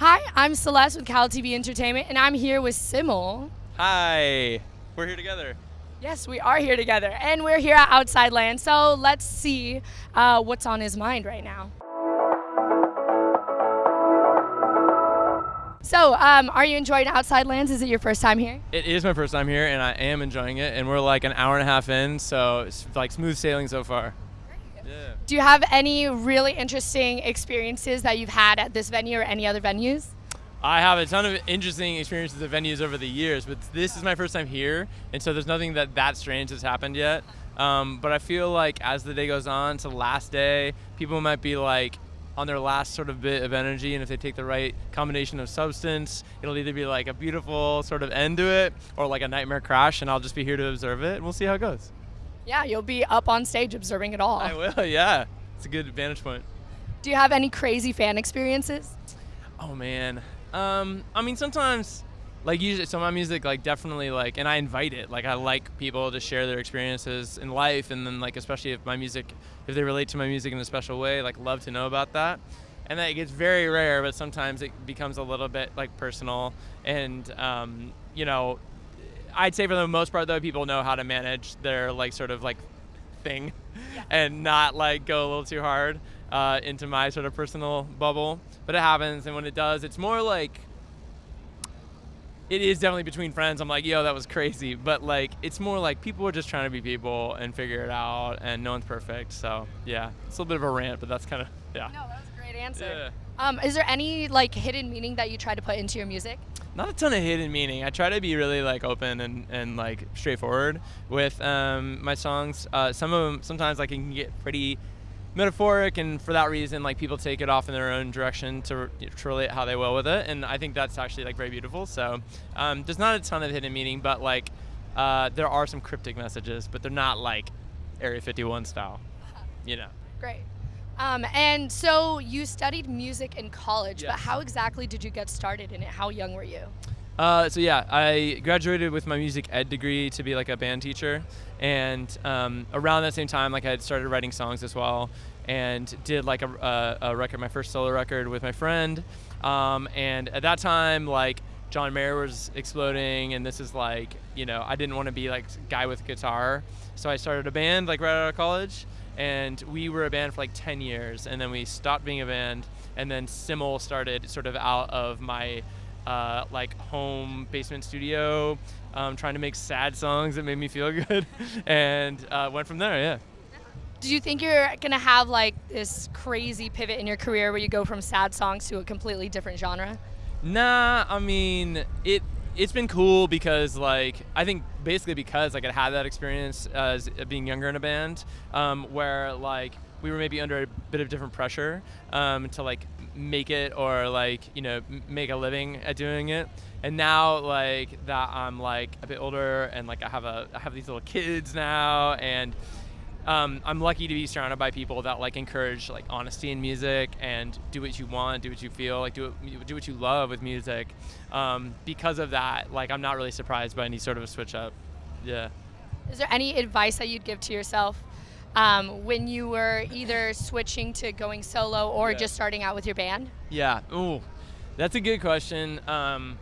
Hi, I'm Celeste with Cal TV Entertainment, and I'm here with SYML. Hi, we're here together. Yes, we are here together, and we're here at Outside Land. So let's see uh, what's on his mind right now. So, um, are you enjoying Outside Lands? Is it your first time here? It is my first time here, and I am enjoying it. And we're like an hour and a half in, so it's like smooth sailing so far. Yeah. Do you have any really interesting experiences that you've had at this venue or any other venues? I have a ton of interesting experiences at venues over the years, but this is my first time here, and so there's nothing that that strange has happened yet. Um, but I feel like as the day goes on to the last day, people might be like on their last sort of bit of energy, and if they take the right combination of substance, it'll either be like a beautiful sort of end to it or like a nightmare crash, and I'll just be here to observe it, and we'll see how it goes. Yeah, you'll be up on stage observing it all. I will, yeah. It's a good vantage point. Do you have any crazy fan experiences? Oh man. Um, I mean sometimes like usually so my music like definitely like and I invite it. Like I like people to share their experiences in life and then like especially if my music if they relate to my music in a special way, like love to know about that. And that it gets very rare, but sometimes it becomes a little bit like personal and um, you know, I'd say for the most part though, people know how to manage their like sort of like thing yeah. and not like go a little too hard uh, into my sort of personal bubble. But it happens, and when it does, it's more like it is definitely between friends. I'm like, yo, that was crazy. But like, it's more like people are just trying to be people and figure it out, and no one's perfect. So yeah, it's a little bit of a rant, but that's kind of yeah. No, that was a great answer. Yeah. Um, is there any like hidden meaning that you try to put into your music? Not a ton of hidden meaning. I try to be really like open and, and like straightforward with um, my songs. Uh, some of them sometimes like can get pretty metaphoric, and for that reason, like people take it off in their own direction to, to relate how they will with it, and I think that's actually like very beautiful. So um, there's not a ton of hidden meaning, but like uh, there are some cryptic messages, but they're not like Area 51 style, you know. Great. Um, and so you studied music in college, yes. but how exactly did you get started in it? How young were you? Uh, so yeah, I graduated with my music ed degree to be like a band teacher, and um, around that same time, like I had started writing songs as well, and did like a, a, a record, my first solo record with my friend, um, and at that time, like John Mayer was exploding, and this is like, you know, I didn't want to be like guy with guitar, so I started a band like right out of college, and we were a band for like 10 years and then we stopped being a band and then SYML started sort of out of my uh, like home basement studio um, trying to make sad songs that made me feel good and uh, went from there yeah. Do you think you're gonna have like this crazy pivot in your career where you go from sad songs to a completely different genre? Nah i mean it it's been cool because like I think basically because like I had that experience as being younger in a band um, where like we were maybe under a bit of different pressure um, to like make it or like you know make a living at doing it. And now like that I'm like a bit older and like I have a I have these little kids now and um, I'm lucky to be surrounded by people that like encourage like honesty in music and do what you want, do what you feel, like do it, do what you love with music. Um, because of that, like I'm not really surprised by any sort of a switch up. Yeah. Is there any advice that you'd give to yourself um, when you were either switching to going solo or yeah. just starting out with your band? Yeah. Ooh, that's a good question. Um,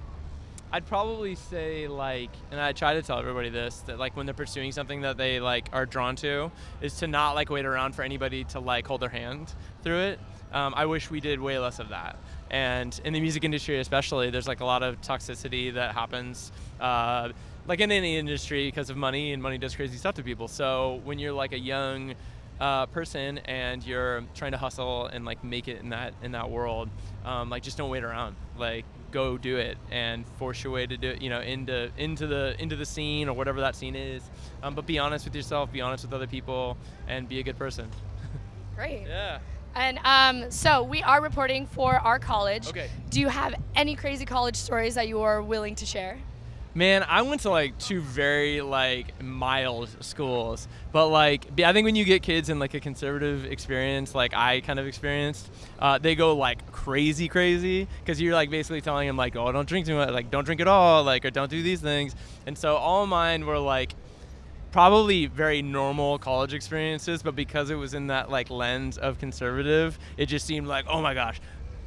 I'd probably say like, and I try to tell everybody this that like when they're pursuing something that they like are drawn to, is to not like wait around for anybody to like hold their hand through it. Um, I wish we did way less of that. And in the music industry, especially, there's like a lot of toxicity that happens, uh, like in any industry, because of money, and money does crazy stuff to people. So when you're like a young uh, person and you're trying to hustle and like make it in that in that world, um, like just don't wait around. Like go do it and force your way to do it, you know, into into the into the scene or whatever that scene is. Um, but be honest with yourself, be honest with other people, and be a good person. Great. Yeah. And um, so we are reporting for our college. Okay. Do you have any crazy college stories that you are willing to share? Man, I went to like two very like mild schools, but like I think when you get kids in like a conservative experience, like I kind of experienced, uh, they go like crazy, crazy because you're like basically telling them like, oh, don't drink too much, like don't drink at all, like or don't do these things. And so all mine were like probably very normal college experiences, but because it was in that like lens of conservative, it just seemed like, oh my gosh,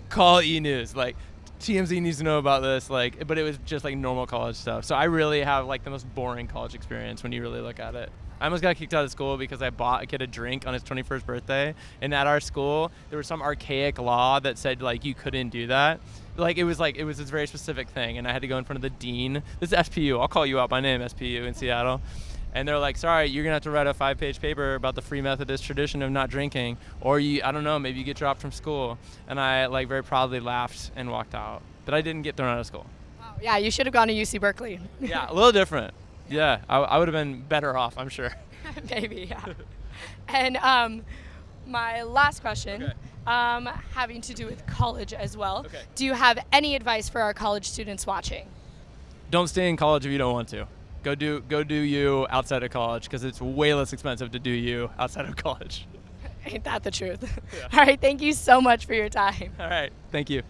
call E News, like TMZ needs to know about this. Like, but it was just like normal college stuff. So I really have like the most boring college experience when you really look at it. I almost got kicked out of school because I bought a kid a drink on his 21st birthday, and at our school there was some archaic law that said like you couldn't do that. Like it was like it was this very specific thing, and I had to go in front of the dean. This is SPU. I'll call you out by name, SPU in Seattle. And they're like, sorry, you're gonna have to write a five-page paper about the Free Methodist tradition of not drinking, or you, I don't know, maybe you get dropped from school. And I like very proudly laughed and walked out, but I didn't get thrown out of school. Wow. Yeah, you should have gone to UC Berkeley. Yeah, a little different. Yeah, I, I would have been better off, I'm sure. Maybe, yeah. and um, my last question, Okay. um, having to do with college as well. Okay. Do you have any advice for our college students watching? Don't stay in college if you don't want to. Go do go do you outside of college because it's way less expensive to do you outside of college. Ain't that the truth? Yeah. All right, thank you so much for your time. All right, thank you.